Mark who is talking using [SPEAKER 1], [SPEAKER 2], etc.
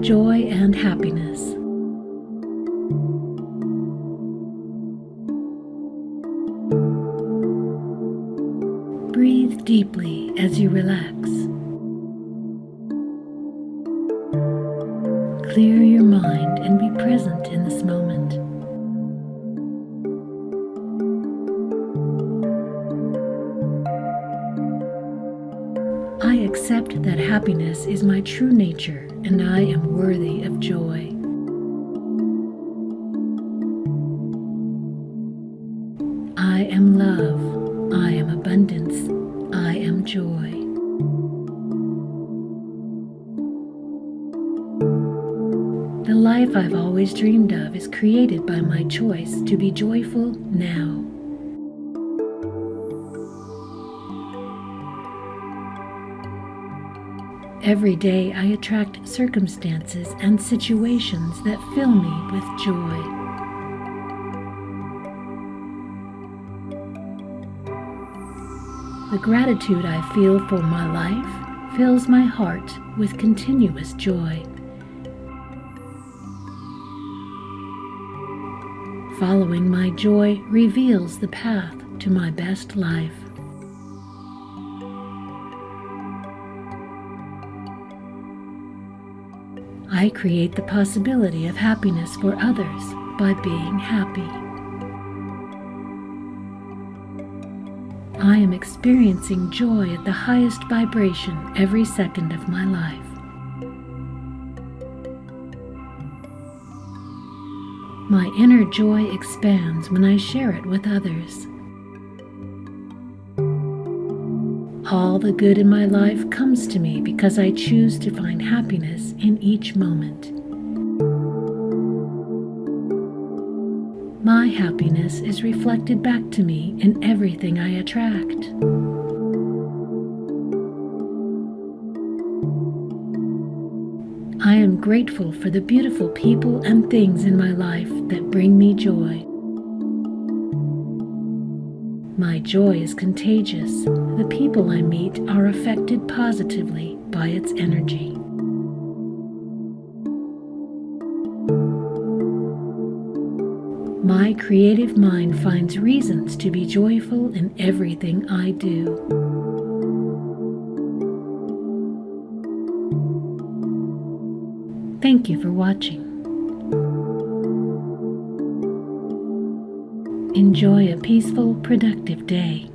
[SPEAKER 1] joy and happiness. Breathe deeply as you relax. Clear your mind and be present in this moment. I accept that happiness is my true nature and I am worthy of joy. I am love. I am abundance. I am joy. The life I've always dreamed of is created by my choice to be joyful now. Every day I attract circumstances and situations that fill me with joy. The gratitude I feel for my life fills my heart with continuous joy. Following my joy reveals the path to my best life. I create the possibility of happiness for others by being happy. I am experiencing joy at the highest vibration every second of my life. My inner joy expands when I share it with others. All the good in my life comes to me because I choose to find happiness in each moment. My happiness is reflected back to me in everything I attract. I am grateful for the beautiful people and things in my life that bring me joy. My joy is contagious. The people I meet are affected positively by its energy. My creative mind finds reasons to be joyful in everything I do. Thank you for watching. Enjoy a peaceful, productive day.